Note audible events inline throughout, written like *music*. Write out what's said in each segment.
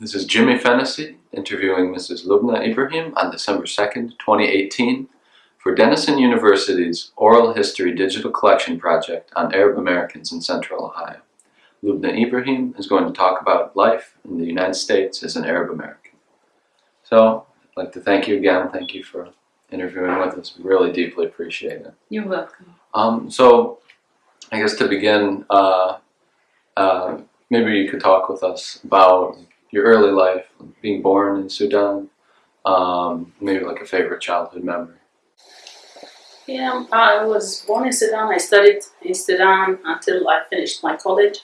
This is Jimmy Fennessy interviewing Mrs. Lubna Ibrahim on December 2nd, 2018 for Denison University's Oral History Digital Collection Project on Arab Americans in Central Ohio. Lubna Ibrahim is going to talk about life in the United States as an Arab American. So, I'd like to thank you again. Thank you for interviewing with us. We really deeply appreciate it. You're welcome. Um, so, I guess to begin, uh, uh, maybe you could talk with us about your early life, being born in Sudan, um, maybe like a favorite childhood memory. Yeah, I was born in Sudan. I studied in Sudan until I finished my college.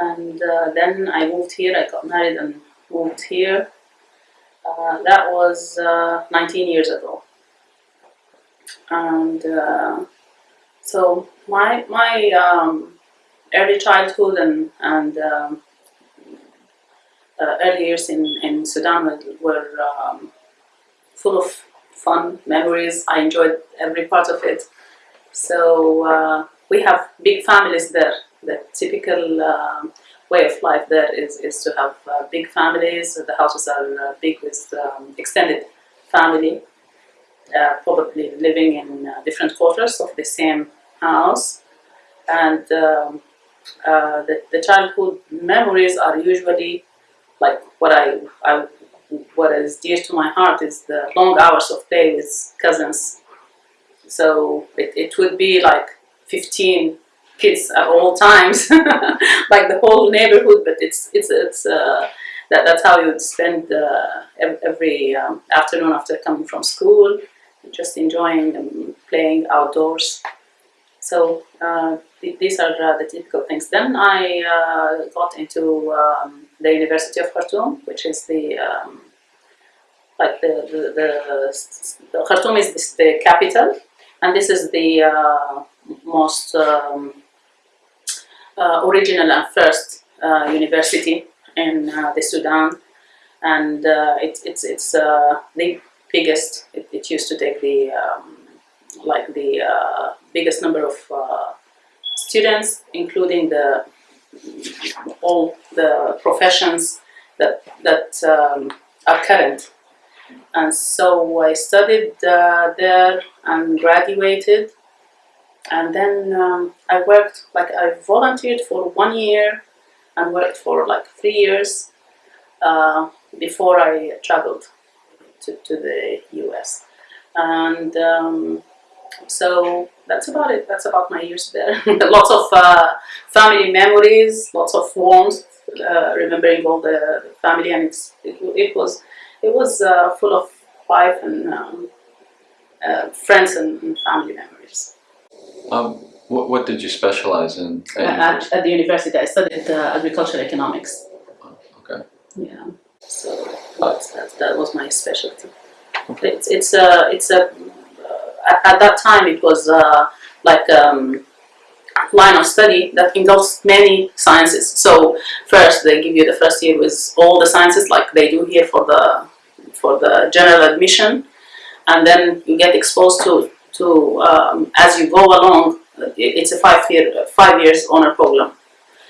And uh, then I moved here. I got married and moved here. Uh, that was uh, 19 years ago. And uh, so my, my um, early childhood and, and um, early years in, in Sudan were, um, full of fun memories. I enjoyed every part of it. So uh, we have big families there. The typical um, way of life there is, is to have uh, big families. The houses are uh, big with um, extended family, uh, probably living in uh, different quarters of the same house. And um, uh, the, the childhood memories are usually like what I, I what is dear to my heart is the long hours of play with cousins. So it, it would be like 15 kids at all times, *laughs* like the whole neighborhood. But it's it's it's uh, that that's how you would spend uh, every um, afternoon after coming from school, just enjoying and playing outdoors. So uh, th these are uh, the typical things. Then I uh, got into um, the University of Khartoum, which is the um, like the, the, the, the Khartoum is the capital, and this is the uh, most um, uh, original and first uh, university in the Sudan, and it, it's it's the biggest. It, it, used to take the um, like the biggest number of students, including the all the professions that that um, are current. And so I studied uh, there and graduated. And then um, I worked, like I volunteered for one year and worked for like three years uh, before I traveled to, to the US. And um, so that's about it. That's about my years there. *laughs* lots of uh, family memories, lots of warmth, uh, remembering all the family, and it's, it, it was it was uh, full of life and um, uh, friends and, and, family memories. Um, what, what did you specialize in? At, at, at the university, I studied uh, agricultural economics. Oh, okay. Yeah. So that, that was my specialty. Okay. It's it's a it's a at, at that time it was uh, like um, line of study that involves many sciences. So first they give you the first year with all the sciences like they do here for the for the general admission, and then you get exposed to to um, as you go along. It's a five year five years honor program.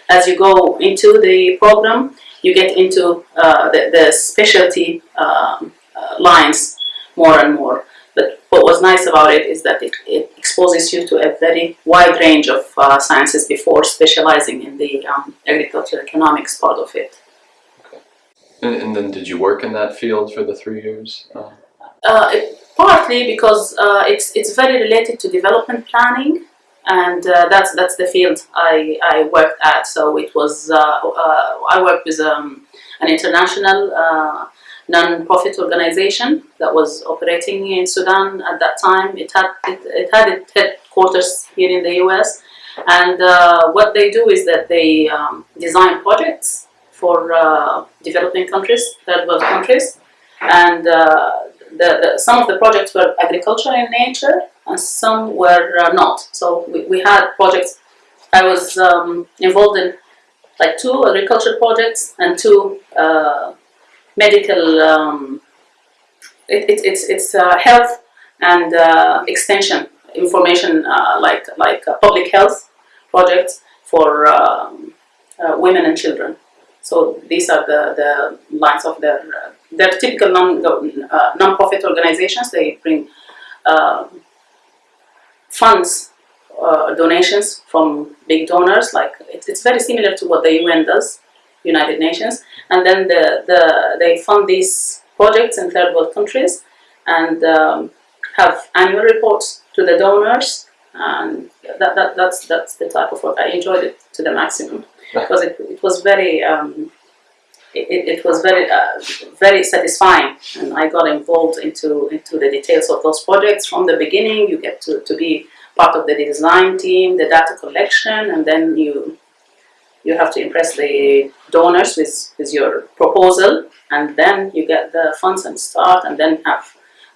As you go into the program, you get into uh, the, the specialty um, uh, lines more and more. But what was nice about it is that it, it exposes you to a very wide range of uh, sciences before specializing in the um, agricultural economics part of it. Okay. And, and, then did you work in that field for the three years? Uh, uh, it, partly because uh, it's, it's very related to development planning and uh, that's that's the field I, I worked at. So it was uh, I worked with um, an international non-profit organization that was operating in Sudan at that time. It had it, it had its headquarters here in the U.S. And uh, what they do is that they um, design projects for uh, developing countries, third world countries, and uh, the, the, some of the projects were agricultural in nature, and some were uh, not. So we, we had projects. I was um, involved in like two agricultural projects and two uh, medical, um, it, it, it's, it's uh, health and uh, extension information uh, like, like public health projects for um, women and children. So these are the, the lines of their, uh, their typical non, uh, non-profit organizations. They bring uh, funds, uh, donations from big donors. Like it, it's very similar to what the UN does, United Nations. And then the, the, they fund these projects in third world countries and um, have annual reports to the donors. And that, that, that's, that's the type of work I enjoyed it to the maximum because it, it was very um, it, it was very uh, very satisfying and I got involved into into the details of those projects from the beginning you get to, to be part of the design team the data collection and then you you have to impress the donors with, with your proposal and then you get the funds and start and then have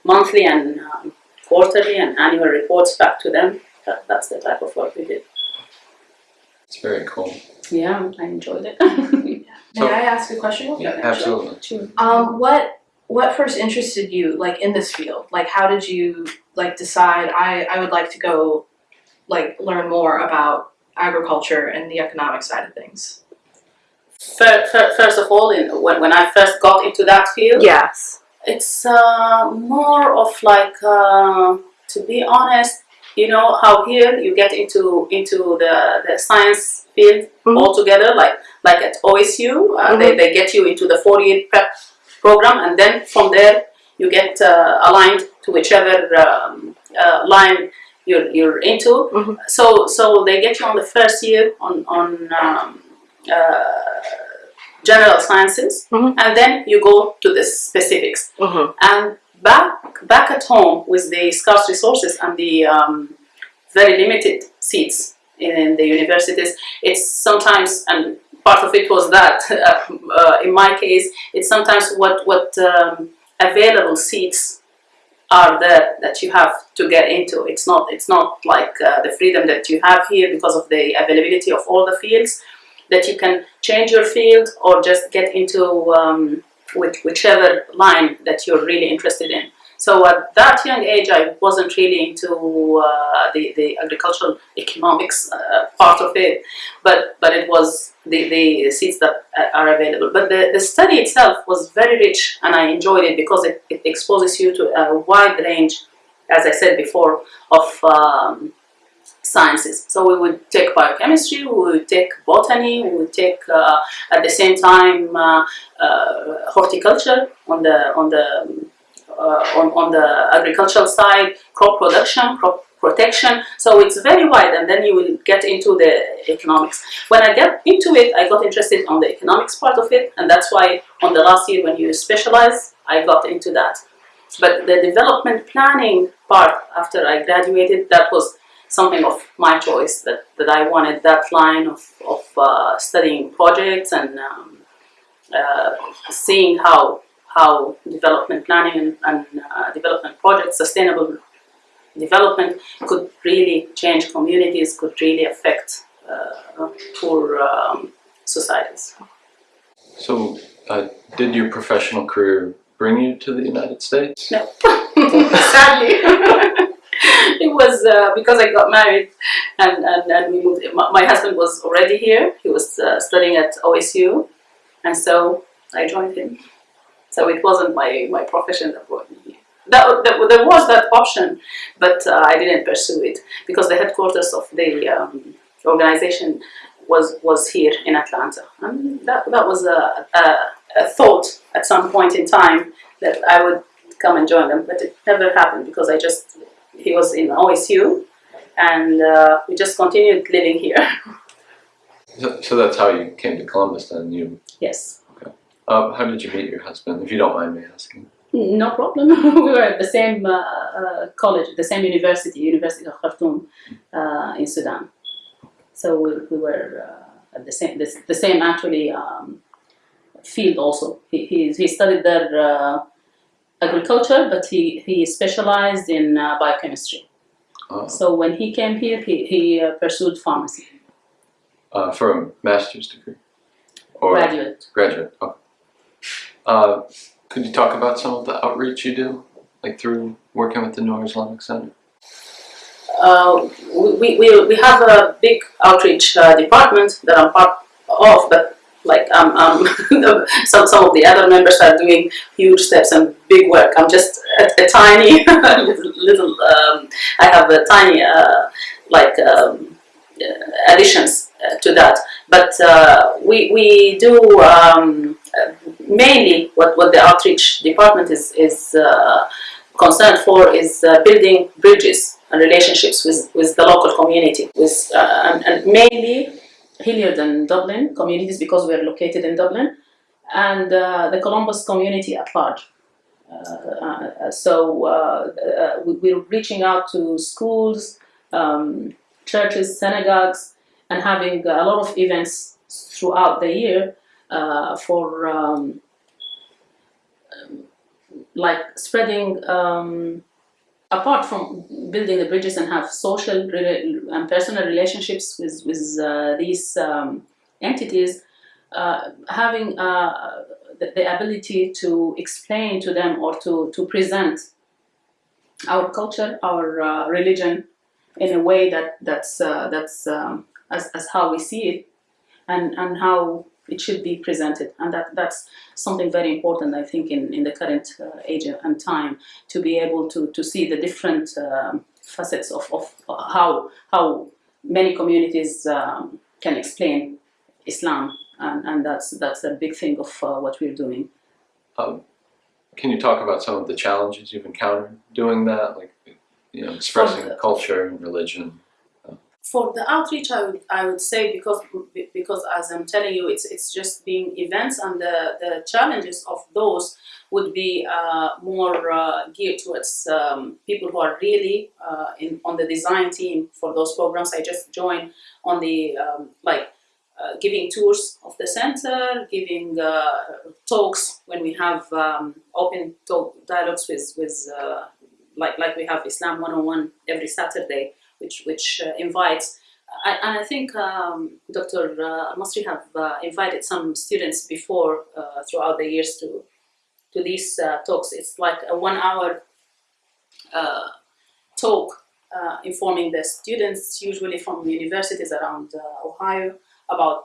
monthly and um, quarterly and annual reports back to them that, that's the type of work we did It's very cool. yeah I enjoyed it *laughs* May I ask a question? Yeah, absolutely. Sure. Um, what what first interested you like in this field? Like how did you like decide I, I would like to go like learn more about agriculture and the economic side of things? Fir- fir- First of all, when, when I first got into that field, Yes. it's uh, more of like, uh, to be honest, you know how here you get into into the, the science field Mhm. altogether, like like at OSU, uh, they, they get you into the 48 prep program, and then from there you get uh, aligned to whichever um, uh, line you're, you're into. Mhm. So so they get you on the first year on on um, uh, general sciences, Mhm. and then you go to the specifics. Mm-hmm. And back back at home with the scarce resources and the um, very limited seats in the universities, it's sometimes and part of it was that *laughs* uh, in my case, it's sometimes what what um, available seats are there that you have to get into. It's not it's not like uh, the freedom that you have here because of the availability of all the fields that you can change your field or just get into um, with whichever line that you're really interested in. So at that young age, I wasn't really into uh, the, the agricultural economics uh, part of it, but, but it was the, the seeds that are available. But the, the study itself was very rich and I enjoyed it because it, it exposes you to a wide range, as I said before, of um, sciences. So we would take biochemistry, we would take botany, we would take uh, at the same time uh, uh, horticulture on the on the uh, on, on the agricultural side, crop production, crop protection. So it's very wide, and then you will get into the economics. When I get into it, I got interested on the economics part of it, and that's why on the last year when you specialize, I got into that. But the development planning part after I graduated, that was something of my choice that, that I wanted that line of, of uh, studying projects and um, uh, seeing how how development planning and, and uh, development projects, sustainable development could really change communities, could really affect uh, poor um, societies. So, uh, did your professional career bring you to the United States? No, *laughs* sadly. *laughs* it was uh, because I got married and, and, and we moved. My, my husband was already here. He was uh, studying at OSU, and so I joined him. So it wasn't my, my profession that brought me here. That, that, there was that option, but uh, I didn't pursue it because the headquarters of the um, organization was was here in Atlanta, and that, that was a, a, a thought at some point in time that I would come and join them, but it never happened because I just he was in OSU, and uh, we just continued living here. So, so that's how you came to Columbus then. You, yes, uh, how did you meet your husband, if you don't mind me asking? no problem. *laughs* we were at the same uh, uh, college, the same university, University of Khartoum, uh, in Sudan. So we, we were uh, at the same the, the same actually um, field also. He, he, he studied there uh, agriculture, but he, he specialized in uh, biochemistry. Uh, So when he came here, he, he uh, pursued pharmacy, uh, for a master's degree? Or graduate. graduate, okay. Uh, could you talk about some of the outreach you do, like through working with the Noor Islamic Center? Uh, we, we, we have a big outreach uh, department that I'm part of, but Like um, um, *laughs* some some of the other members are doing huge steps and big work. I'm just a, a tiny *laughs* little. um, I have a tiny uh, like um, uh, additions uh, to that. But uh, we we do um, mainly what what the outreach department is is uh, concerned for is uh, building bridges and relationships with with the local community, with uh, and, and mainly Hilliard and Dublin communities because we're located in Dublin, and uh, the Columbus community at large. Uh, so we- we're reaching out to schools, um, churches, synagogues, and having a lot of events throughout the year uh, for um, um, like spreading um, apart from building the bridges and have social and personal relationships with with uh, these um, entities, uh, having uh, the, the ability to explain to them or to to present our culture, our uh, religion, in a way that that's uh, that's um, as, as how we see it, and and how it should be presented, and that that's something very important, I think, in in the current uh, age and time to be able to to see the different um, facets of of how how many communities um, can explain Islam, and and that's that's a big thing of uh, what we're doing. Can you talk about some of the challenges you've encountered doing that, like you know, expressing the- culture and religion? For the outreach, I would, I would say because because as I'm telling you, it's it's just being events, and the, the challenges of those would be uh, more uh, geared towards um, people who are really uh, in on the design team for those programs. I just joined on the um, like uh, giving tours of the center, giving uh, talks when we have um, open talk dialogues with with uh, like like we have Islam 101 every Saturday which which uh, invites. I, and I think um, Dr. Uh, Masri have uh, invited some students before uh, throughout the years to to these uh, talks. It's like a one-hour uh, talk informing the students, usually from universities around Ohio, about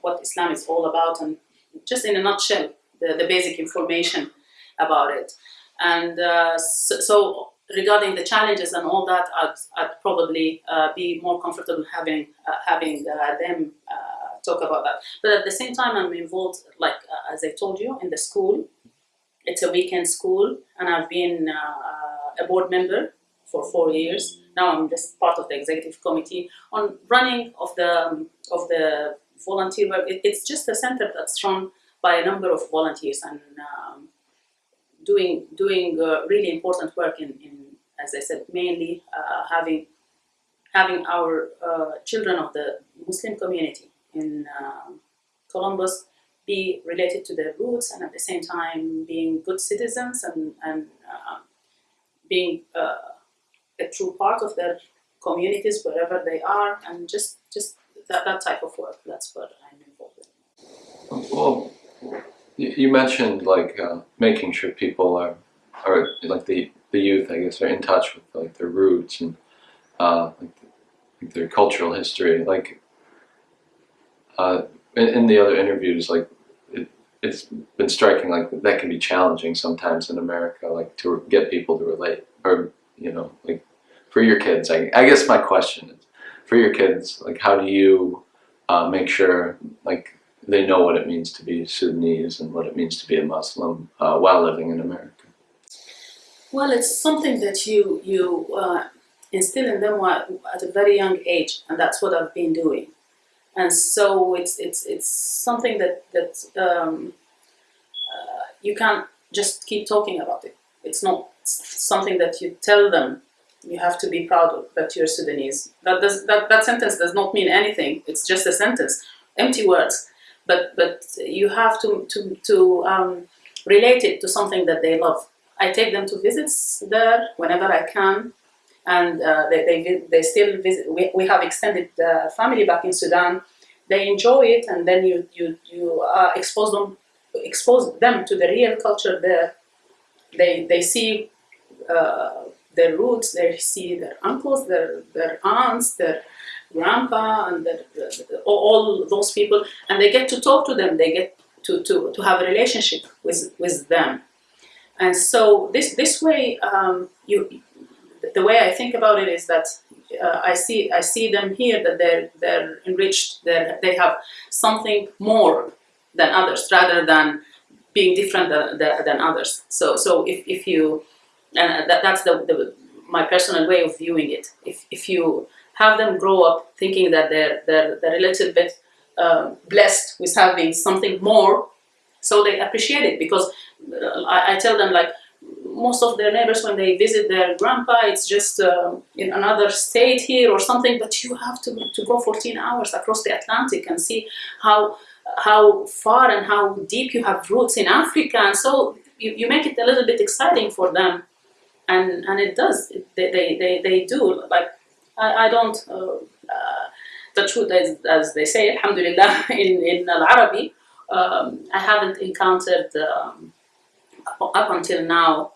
what Islam is all about, and just in a nutshell, the, the basic information about it. And so, so regarding the challenges and all that, I'd, I'd probably uh, be more comfortable having uh, having uh, them uh, talk about that. But at the same time, I'm involved, like uh, as I told you, in the school. It's a weekend school, and I've been a board member for four years. Now I'm just part of the executive committee on running of the of the volunteer work. It, it's just a center that's run by a number of volunteers and. Um, doing doing uh, really important work in, in as I said mainly uh, having having our uh, children of the Muslim community in um Columbus be related to their roots and at the same time being good citizens and and uh, being uh, a true part of their communities wherever they are and just just that, that type of work that's what I'm involved in. You mentioned like uh, making sure people are, are like the the youth, I guess, are in touch with like their roots and uh, like, like their cultural history. Like uh, in, in the other interviews, like it, it's been striking. Like that can be challenging sometimes in America, like to get people to relate, or you know, like for your kids. I, I guess my question is, for your kids, like how do you uh, make sure like they know what it means to be Sudanese and what it means to be a Muslim uh, while living in America. Well, it's something that you you uh, instill in them at a very young age, and that's what I've been doing. And so it's it's it's something that that um, uh, you can't just keep talking about it. It's not something that you tell them. You have to be proud of that you're Sudanese. That does that, that sentence does not mean anything. It's just a sentence, empty words. But but you have to to to um, relate it to something that they love. I take them to visits there whenever I can, and uh, they, they they still visit. We, we have extended uh, family back in Sudan. They enjoy it, and then you you you uh, expose them expose them to the real culture there. They they see uh, their roots. They see their uncles, their their aunts, their grandpa and their, the- all, those people, and they get to talk to them. They get to, to, to have a relationship with with them, and so this this way um, you the way I think about it is that uh, I see I see them here that they're they're enriched. They they have something more than others rather than being different than, than, than others. So so if, if you and that, that's the, the my personal way of viewing it. If if you have them grow up thinking that they're they're, they're a little bit uh, blessed with having something more, so they appreciate it. Because uh, I, I tell them like most of their neighbors when they visit their grandpa it's just uh, in another state here or something but you have to, to go 14 hours across the atlantic and see how how far and how deep you have roots in africa. And so you, you make it a little bit exciting for them. And and it does. They, they, they, they do. Like i, I don't the truth is as they say alhamdulillah *laughs* in, in al-arabi um, i haven't encountered um, up until now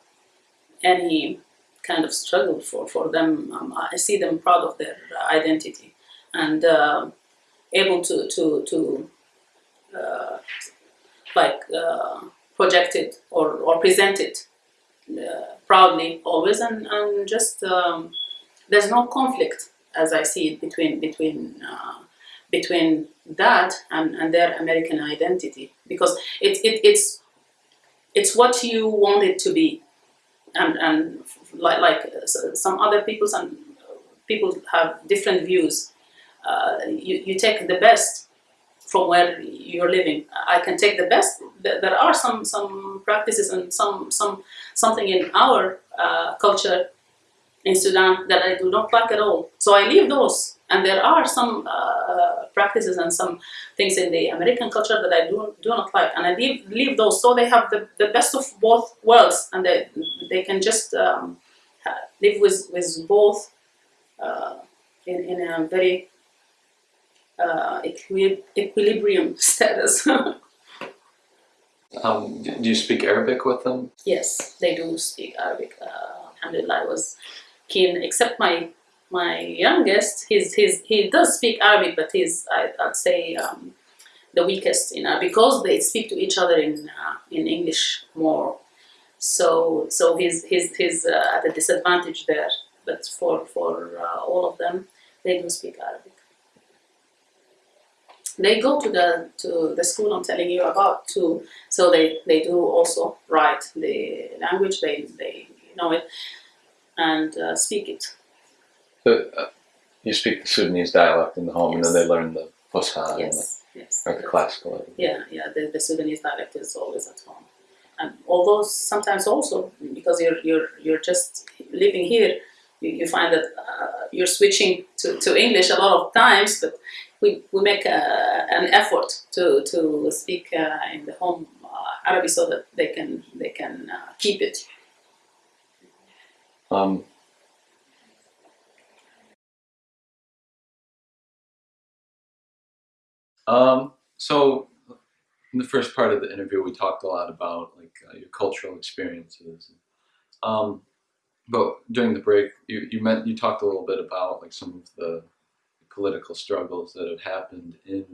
any kind of struggle for, for them. Um, I see them proud of their identity and uh, able to to to uh, like uh, project it or, or present it uh, proudly always and, and just um, there's no conflict as I see it between between uh, between that and, and their American identity. Because it, it, it's it's what you want it to be. And and like like some other people some people have different views. Uh, you, you take the best from where you're living. I can take the best. There- there are some some practices and some some something in our uh, culture in sudan that i do not like at all so i leave those and there are some uh, practices and some things in the American culture that I do, do not like, and I leave, leave those so they have the, the best of both worlds, and they, they can just um, live with, with both uh, in, in a very uh, equi- equilibrium *laughs* status. Um, do you speak Arabic with them? yes, they do speak Arabic. Uh, alhamdulillah, I was keen, except my my youngest, he's, he's, he does speak Arabic, but he's, I, I'd say, um, the weakest in Arabic because they speak to each other in, uh, in English more. So, so he's, he's, he's uh, at a disadvantage there. But for, for uh, all of them, they do speak Arabic. They go to the to the school I'm telling you about too, so they, they do also write the language. They they know it and uh, speak it. The, uh, you speak the Sudanese dialect in the home, and then they learn the Fusha and Yes, yes. or the classical. Yeah, yeah. The, the Sudanese dialect is always at home, and although sometimes also because you're you're you're just living here, you, you find that uh, you're switching to, to English a lot of times, but we, we make a, an effort to to speak uh, in the home uh, Arabic so that they can they can uh, keep it. Um, um, so in the first part of the interview, we talked a lot about like uh, your cultural experiences. Um, but during the break, you you meant you talked a little bit about like some of the political struggles that have happened in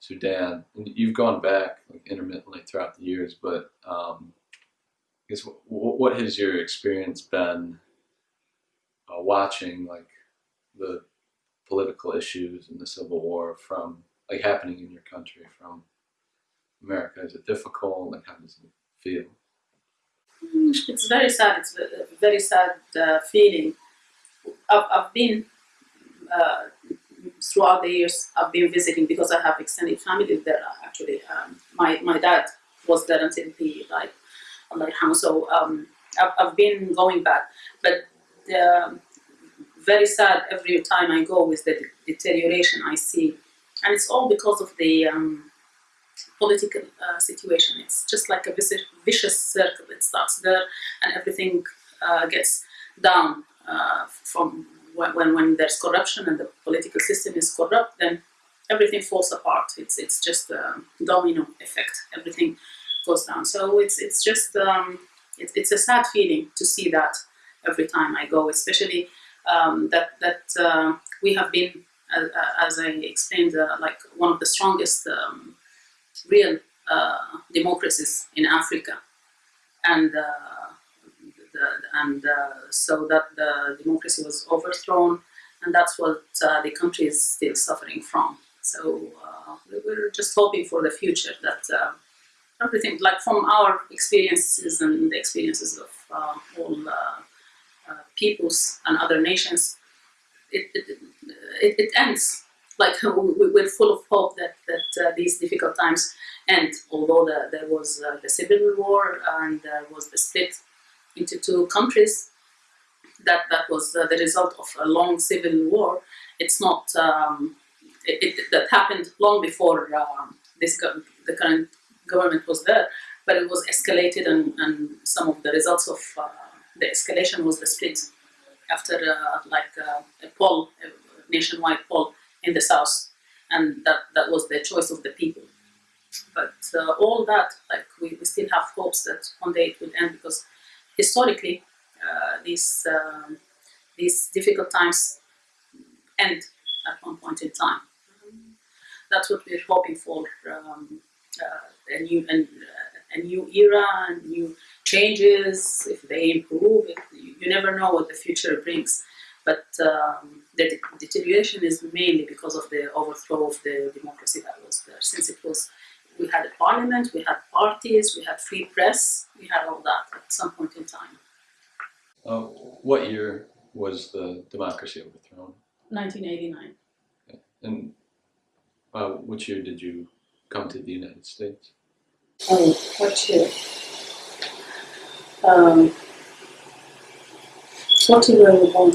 Sudan, and you've gone back like intermittently throughout the years. But um, guess w- what has your experience been uh, watching like the political issues and the civil war from like happening in your country from America? Is it difficult? Like how does it feel? It's very sad. It's a very sad uh, feeling. I've, I've been uh, throughout the years. I've been visiting because I have extended family there. Actually, um, my my dad was there until he died. Allah yarhamu. So um, I've, I've been going back, but the, very sad every time I go with the deterioration I see, and it's all because of the um, political uh, situation. It's just like a vicious, vicious circle. It starts there, and everything uh, gets down uh, from when, when when there's corruption and the political system is corrupt. Then everything falls apart. It's it's just a domino effect. Everything down. So it's it's just um, it's it's a sad feeling to see that every time I go, especially um, that that uh, we have been as, as I explained, uh, like one of the strongest um, real uh, democracies in Africa, and uh, and uh, so that the democracy was overthrown, and that's what uh, the country is still suffering from. So uh, we- we're just hoping for the future that uh, everything, like from our experiences and the experiences of uh, all uh, uh, peoples and other nations, it, it, it, it ends. Like *laughs* we- we're full of hope that, that uh, these difficult times end, although the, there was uh, the civil war and there was the split into two countries, that, that was uh, the result of a long civil war. It's not, um, it, it, that happened long before um, this the current government was there, but it was escalated and, and some of the results of uh, the escalation was the split after uh, like uh, a poll, a nationwide poll in the south, and that, that was the choice of the people. But uh, all that, like we, we still have hopes that one day it will end because historically uh, these um, these difficult times end at one point in time. That's what we're hoping for. Um, a new and uh, a new era, and new changes. If they improve, it, you, you never know what the future brings. But um, the de- deterioration is mainly because of the overthrow of the democracy that was there. Since it was, we had a parliament, we had parties, we had free press, we had all that at some point in time. Uh, what year was the democracy overthrown? 1989. And uh, which year did you come to the United States? Oh, what year? Um, what year were you born?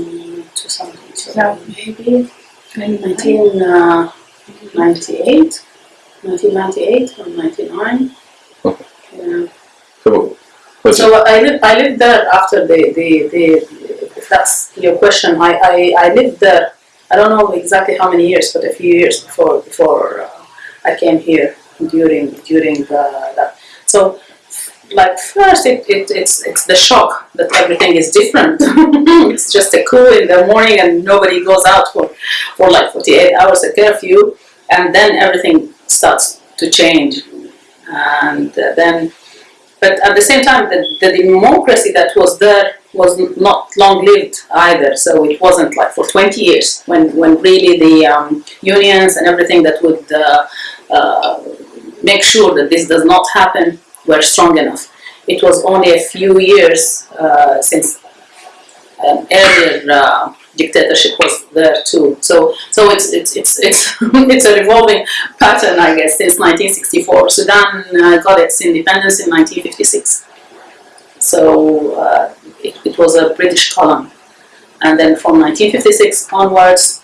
2000, No. maybe 1998, 1998 or 99. Okay. Yeah. So, was it, So I lived, I lived there after the, the, the, if that's your question, I, I, I lived there, I don't know exactly how many years, but a few years before, before uh, I came here during, during the, that. So, like first it, it, it's, it's the shock that everything is different. *laughs* it's just a coup in the morning and nobody goes out for, for like 48 hours a curfew and then everything starts to change. And then but at the same time, the, the democracy that was there was not long lived either. So it wasn't like for 20 years when, when really the um, unions and everything that would uh, uh, make sure that this does not happen were strong enough. It was only a few years uh, since an earlier uh, dictatorship was there too. So so it's it's it's it's *laughs* it's a revolving pattern, I guess, since 1964. Sudan uh, got its independence in 1956. So uh, it, it was a British colony. And then from 1956 onwards,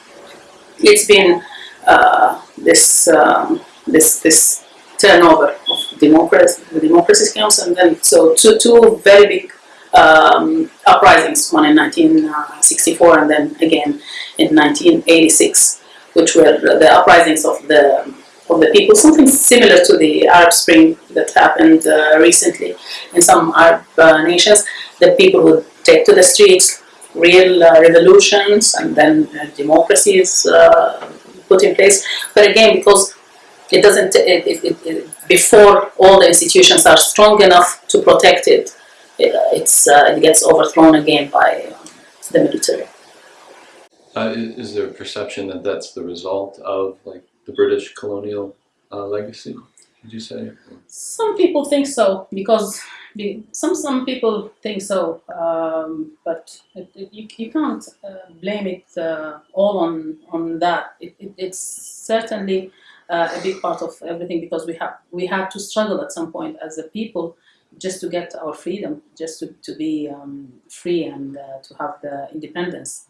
it's been uh, this, um, this, this turnover of democracy, the Democracy Council, and then so two, two very big um, uprisings, one in 1964 and then again in 1986, which were the uprisings of the of the people, something similar to the Arab Spring that happened uh, recently in some Arab uh, nations. The people would take to the streets, real uh, revolutions, and then uh, democracy is uh, put in place. But again, because it doesn't, it, it, it, it, before all the institutions are strong enough to protect it, it, it's, uh, it gets overthrown again by um, the military. uh, is there a perception that that's the result of like the British colonial uh, legacy? Would you say? Some people think so because some some people think so, um, but it, it, you, you can't uh, blame it uh, all on on that. It, it, it's certainly uh, a big part of everything because we have we had to struggle at some point as a people just to get our freedom, just to, to be um, free and uh, to have the independence.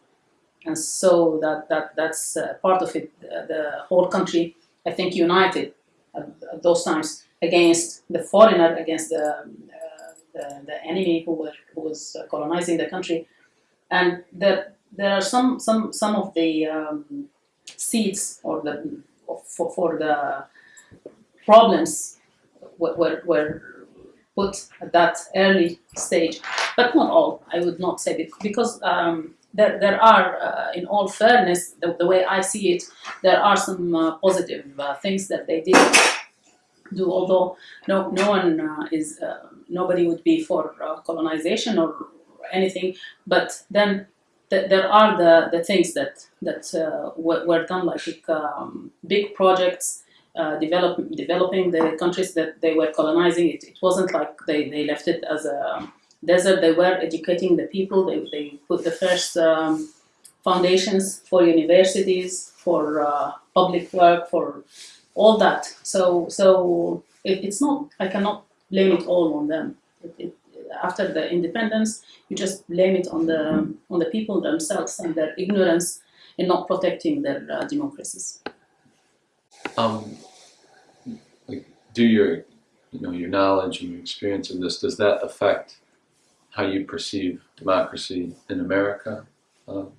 And so that, that that's uh, part of it. The whole country, I think, united at, those times against the foreigner, against the, uh, the, the enemy who, were, who was colonizing the country. And there, there are some, some, some of the um, seeds or the, for, for the problems were, were, put at that early stage, but not all, I would not say, bec- because um, there, there are, uh, in all fairness, the, the way I see it, there are some uh, positive uh, things that they did do. Although no, no one uh, is, uh, nobody would be for uh, colonization or anything. But then th- there are the, the things that that uh, were, done, like um, big projects. Uh, develop, developing the countries that they were colonizing. It, it wasn't like they, they left it as a desert. They were educating the people. They, they put the first um, foundations for universities, for uh, public work, for all that. So so it, it's not. I cannot blame it all on them. It, after the independence, you just blame it on the on the people themselves and their ignorance in not protecting their uh, democracies. Um, like, do your, you know, your knowledge and your experience of this, does that affect how you perceive democracy in America? Um,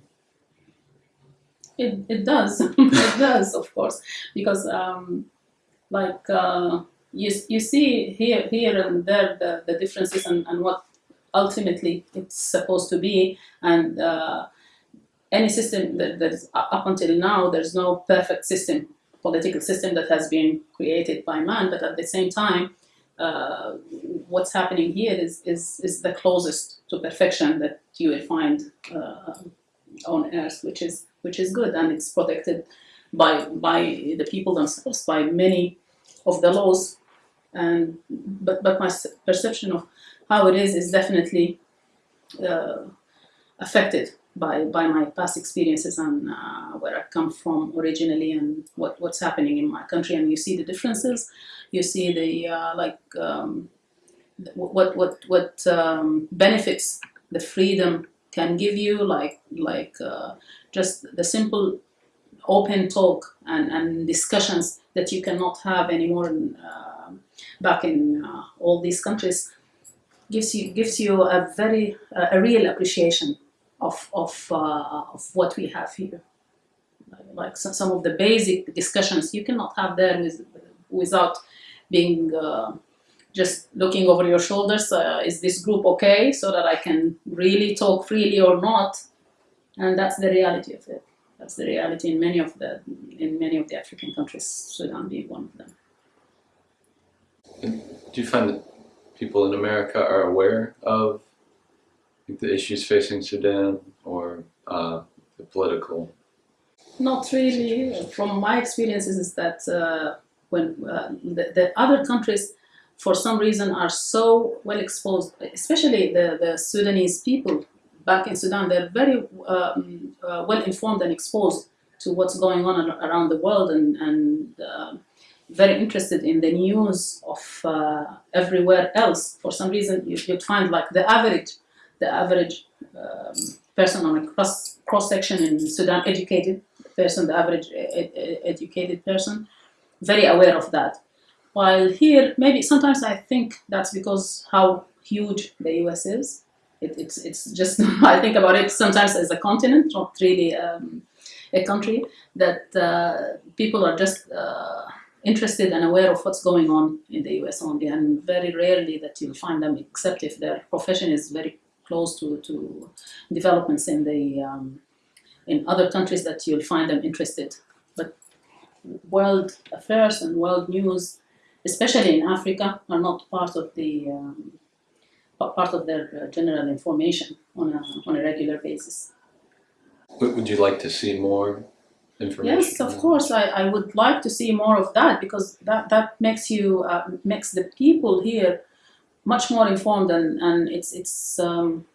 It, it does. *laughs* it does, of course, because um, like uh, you, you see here here and there the, the differences and, and what ultimately it's supposed to be. And uh, any system that, that is up until now there's no perfect system political system that has been created by man. But at the same time uh, what's happening here is, is, is the closest to perfection that you will find uh, on earth which is which is good. And it's protected by by the people themselves by many of the laws and but but my perception of how it is is definitely uh, affected by by my past experiences and uh, where I come from originally and what what's happening in my country. And you see the differences. You see the uh, like um, what what what um, benefits the freedom can give you like like uh, just the simple open talk and, and discussions that you cannot have anymore in, uh, back in uh, all these countries gives you gives you a very uh, a real appreciation of of uh, of what we have here. Like some, some of the basic discussions you cannot have there with, without being uh, just looking over your shoulders uh, is this group okay so that i can really talk freely or not? And that's the reality of it. That's the reality in many of the in many of the african countries sudan being one of them do you find that people in America are aware of the issues facing Sudan or uh, the political? Not really. From my experiences, is that uh, when uh, the, the other countries, for some reason, are so well exposed, especially the, the Sudanese people back in Sudan, they're very um, uh, well informed and exposed to what's going on around the world and, and uh, very interested in the news of uh, everywhere else. For some reason, you, you'd find like the average, the average um, person on a cross cross section in Sudan, educated person, the average educated person, very aware of that. While here, maybe sometimes I think that's because how huge the US is. It, it's it's just *laughs* I think about it sometimes as a continent, not really um, a country. That uh, people are just uh, interested and aware of what's going on in the US only, and very rarely that you'll find them, except if their profession is very close to, to developments in the um, in other countries that you'll find them interested. But world affairs and world news, especially in Africa, are not part of the um, part of their uh, general information on a on a regular basis. Would would you like to see more information? Yes, of course. I, I would like to see more of that because that, that makes you uh, makes the people here much more informed and, and it's it's um,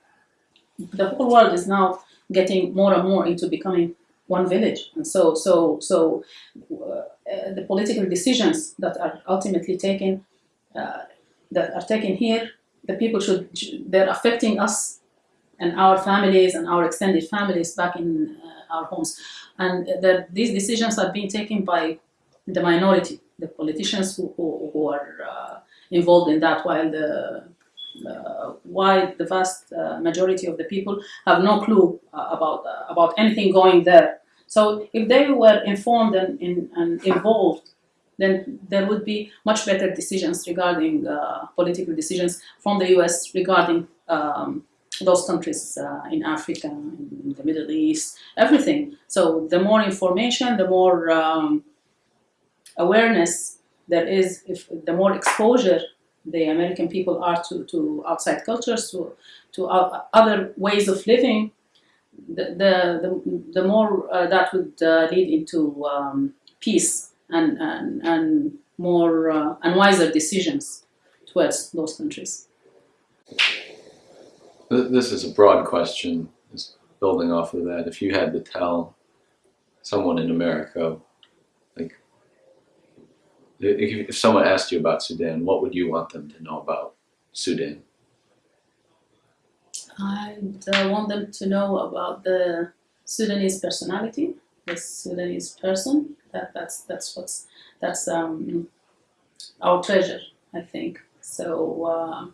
the whole world is now getting more and more into becoming one village and so so so uh, the political decisions that are ultimately taken uh, that are taken here the people should they're affecting us and our families and our extended families back in uh, our homes and that these decisions are being taken by the minority, the politicians who, who, who are uh, involved in that, while the uh, while the vast uh, majority of the people have no clue uh, about uh, about anything going there. So if they were informed and, in, and involved, then there would be much better decisions regarding uh, political decisions from the U.S. regarding um, those countries uh, in Africa, in the Middle East, everything. So the more information, the more um, awareness there is, if the more exposure the American people are to, to outside cultures, to, to other ways of living, the, the, the, the more uh, that would uh, lead into um, peace and, and, and more uh, and wiser decisions towards those countries. Th- This is a broad question, just building off of that. If you had to tell someone in America, like, if, someone asked you about Sudan, what would you want them to know about Sudan? I'd uh, want them to know about the Sudanese personality, the Sudanese person. That that's that's what's that's um, our treasure, I think. So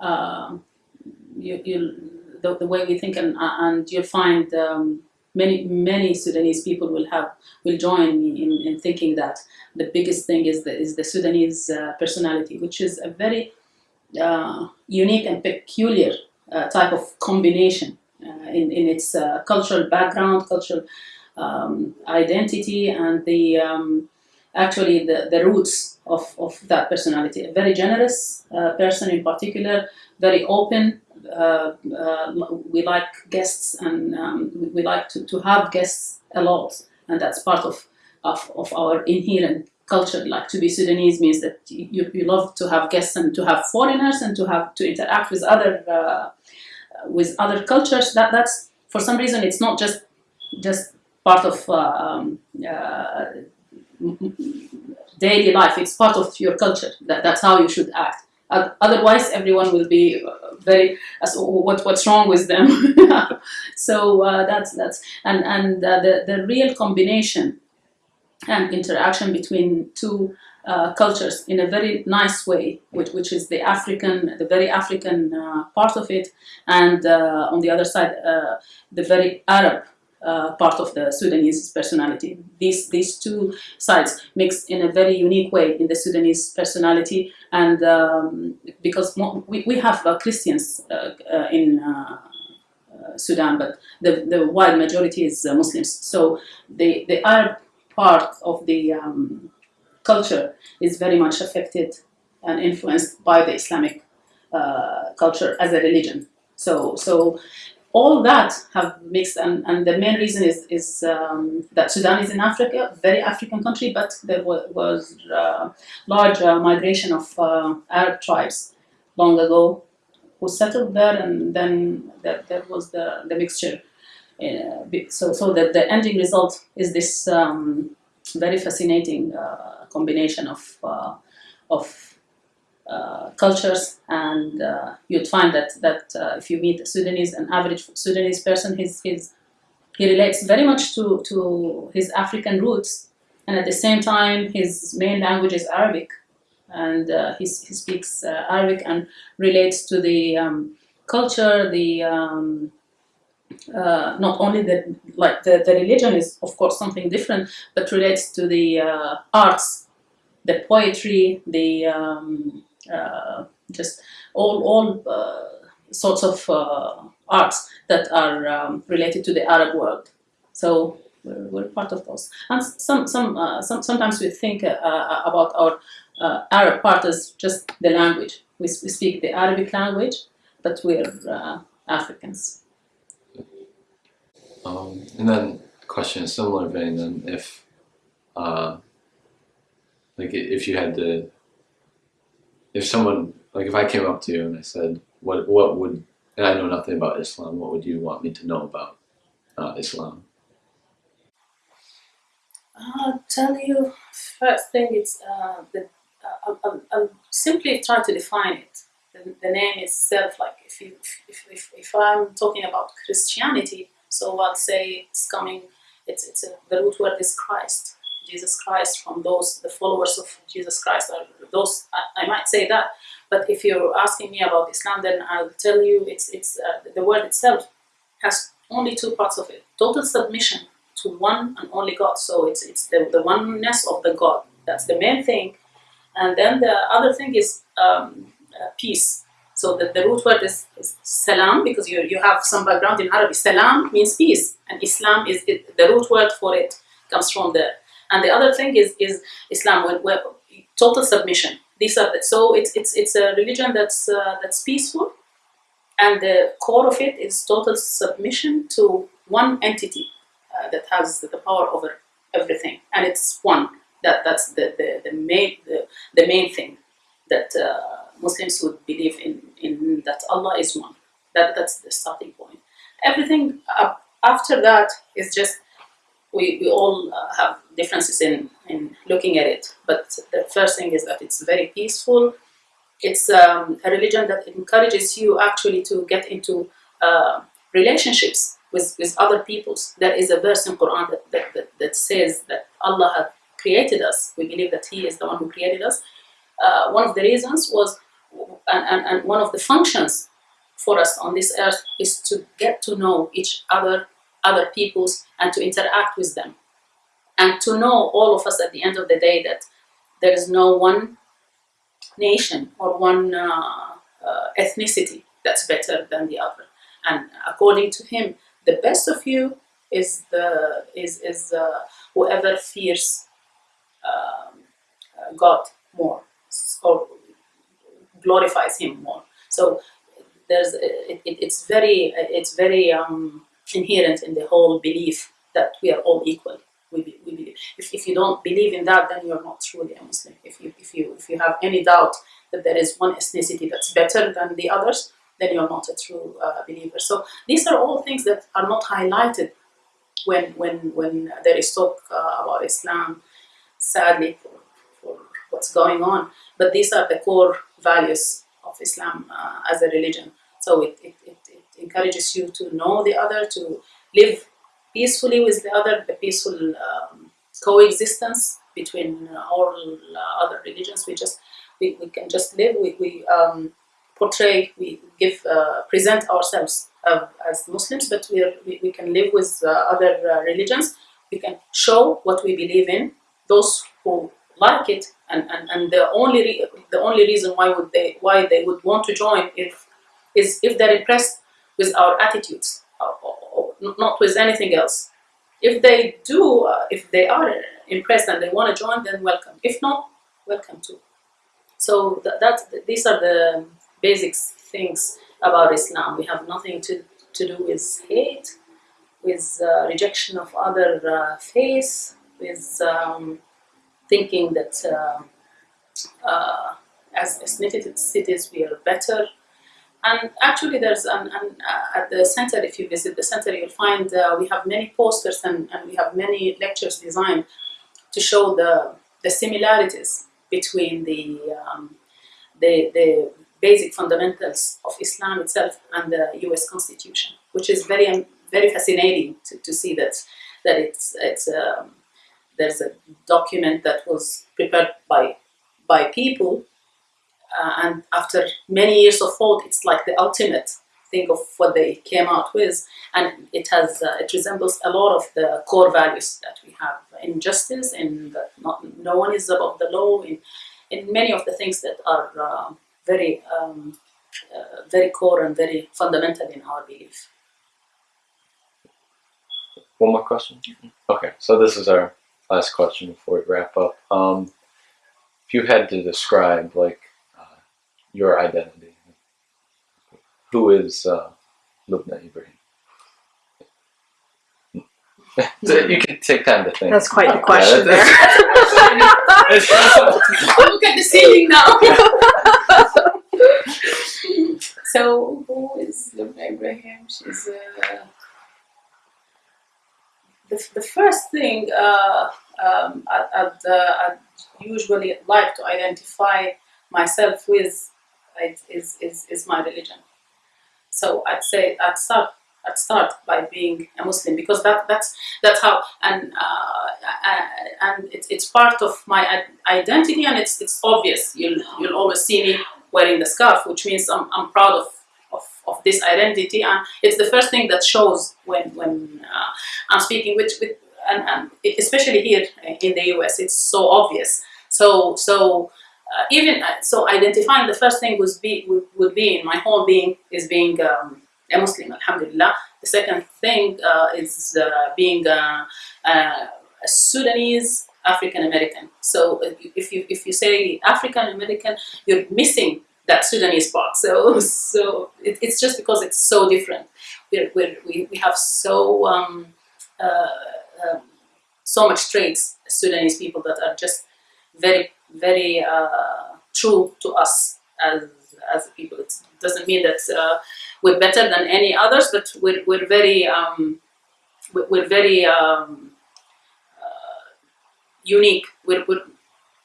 uh, uh, you you the, the way we think and and you'll find um, many many Sudanese people will have will join me in, in thinking that the biggest thing is the is the Sudanese uh, personality, which is a very uh, unique and peculiar uh, type of combination uh, in, in its uh, cultural background, cultural um, identity, and the um, actually the, the roots of, of that personality. A very generous uh, person in particular, very open. Uh, uh, we like guests and um, we, like to, to have guests a lot, and that's part of, of, of our inherent culture. Like to be Sudanese means that you, you love to have guests and to have foreigners and to have to interact with other uh, with other cultures. That that's for some reason it's not just just part of uh, um, uh, daily life. It's part of your culture. That, that's how you should act. Otherwise, everyone will be very as what what's wrong with them. *laughs* so uh, that's that's and and uh, the the real combination and interaction between two uh, cultures in a very nice way, which, which is the African, the very African uh, part of it, and uh, on the other side, uh, the very Arab uh, part of the Sudanese personality. These these two sides mix in a very unique way in the Sudanese personality, and um, because we, we have uh, Christians uh, uh, in. Uh, Sudan, but the, the wide majority is Muslims. So the, the Arab part of the um, culture is very much affected and influenced by the Islamic culture as a religion. So, so all that have mixed, and, and the main reason is, is um, that Sudan is in Africa, very African country, but there wa- was uh, large uh, migration of uh, Arab tribes long ago who settled there, and then that, that was the, the mixture. Uh, so, so that the ending result is this um, very fascinating uh, combination of uh, of uh, cultures, and uh, you'd find that that uh, if you meet a Sudanese, an average Sudanese person, his his he relates very much to to his African roots, and at the same time, his main language is Arabic, and uh, he he speaks uh, Arabic and relates to the um, culture, the um, not only the like the, the religion is of course something different, but relates to the arts, the poetry, the um, just all all uh, sorts of uh, arts that are um, related to the Arab world. So we're, we're part of those. And some some, uh, some sometimes we think uh, uh, about our uh, Arab part as just the language. We, we speak the Arabic language, but we're uh, Africans. Um, and then question similar vein then if uh, like if you had to if someone like if I came up to you and I said what what would and I know nothing about Islam what would you want me to know about uh, Islam I'll tell you first thing it's uh, the uh, I'm, I'll simply trying to define it. The, the name itself, like if you if, if, if I'm talking about Christianity, so I'll say it's coming. It's it's a, the root word is Christ, Jesus Christ. From those the followers of Jesus Christ are those. I, I might say that, but if you're asking me about Islam, then I'll tell you it's it's uh, the word itself has only two parts of it: total submission to one and only God. So it's it's the, the oneness of the God. That's the main thing. And then the other thing is um, uh, peace. So the, the root word is, is salam because you, you have some background in Arabic. Salam means peace, and Islam is it, the root word for it comes from there. And the other thing is is Islam, where total submission. These are so it's it's it's a religion that's uh, that's peaceful, and the core of it is total submission to one entity uh, that has the power over everything, and it's one. That that's the the, the main the, the main thing that uh, Muslims would believe in in that Allah is one. That that's the starting point. Everything after that is just we, we all uh, have differences in, in looking at it, but the first thing is that it's very peaceful. It's um, a religion that encourages you actually to get into uh, relationships with, with other peoples. There is a verse in Quran that, that, that, that says that Allah had created us. We believe that He is the one who created us. Uh, one of the reasons was, and, and, and one of the functions for us on this earth is to get to know each other other peoples and to interact with them. And to know all of us at the end of the day that there is no one nation or one uh, uh, ethnicity that's better than the other. And according to him, the best of you is the is is uh, whoever fears um, uh, God more or glorifies Him more. So there's it, it, it's very it's very um, inherent in the whole belief that we are all equal. We, we believe. If, if you don't believe in that, then you're not truly a Muslim. If you, if, you, if you have any doubt that there is one ethnicity that's better than the others, then you're not a true uh, believer. So these are all things that are not highlighted when, when, when there is talk uh, about Islam, sadly, for, for what's going on. But these are the core values of Islam uh, as a religion. So it, it, it, it encourages you to know the other, to live peacefully with the other, the peaceful um, coexistence between all uh, other religions. We just we, we can just live. We, we um, portray, we give uh, present ourselves uh, as Muslims, but we, are, we, we can live with uh, other uh, religions. We can show what we believe in. Those who like it, and, and, and the only the only reason why would they why they would want to join if is if they're impressed with our attitudes, or, or, not with anything else. If they do, uh, if they are impressed and they want to join, then welcome. If not, welcome too. So that, that these are the basic things about Islam. We have nothing to, to do with hate, with uh, rejection of other uh, faiths, with um, thinking that uh, uh, as ethnicities we are better. And actually, there's an, an uh, at the center. If you visit the center, you'll find uh, we have many posters and, and we have many lectures designed to show the the similarities between the um, the the basic fundamentals of Islam itself and the U.S. Constitution, which is very um, very fascinating to, to see that that it's it's um, there's a document that was prepared by by people, uh, and after many years of thought, it's like the ultimate thing of what they came out with, and it has uh, it resembles a lot of the core values that we have in justice, in that not, no one is above the law, in in many of the things that are uh, very um, uh, very core and very fundamental in our belief. One more question? Okay, so this is our last question before we wrap up. Um, if you had to describe like your identity, who is uh, Lubna Ibrahim? *laughs* So you can take time to think. That's quite the Yeah, question that's- there. *laughs* Look at the ceiling now. *laughs* so who is Lubna Ibrahim? She's uh, the, the first thing uh, um, I'd, I'd, uh, I'd usually like to identify myself with is, is, is, is my religion. So I'd say I'd start I'd start by being a Muslim because that that's that's how and uh, uh, and it's, it's part of my identity and it's it's obvious. You'll you'll always see me wearing the scarf, which means I'm, I'm proud of, of, this identity and it's the first thing that shows when when uh, I'm speaking with with and, and especially here in the US, it's so obvious. So so uh, even uh, so, identifying the first thing would be would, would be in my whole being is being um, a Muslim, Alhamdulillah. The second thing uh, is uh, being uh, uh, a Sudanese African American. So if you if you say African American, you're missing that Sudanese part. So *laughs* so it, it's just because it's so different. We're, we're, we we have so um, um, so much traits Sudanese people that are just very very uh, true to us as as people. It doesn't mean that uh, we're better than any others, but we're we're very um, we're, very um, uh, unique. We're, we're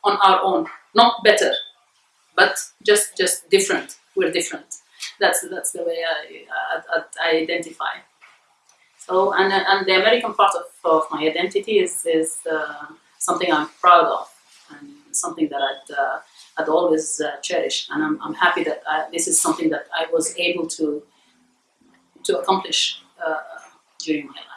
on our own, not better, but just just different. We're different. That's that's the way I I, I identify. So and and the American part of, of my identity is is uh, something I'm proud of something that I'd uh, I'd always uh, cherish. And I'm I'm happy that I, this is something that I was able to to accomplish uh, during my life.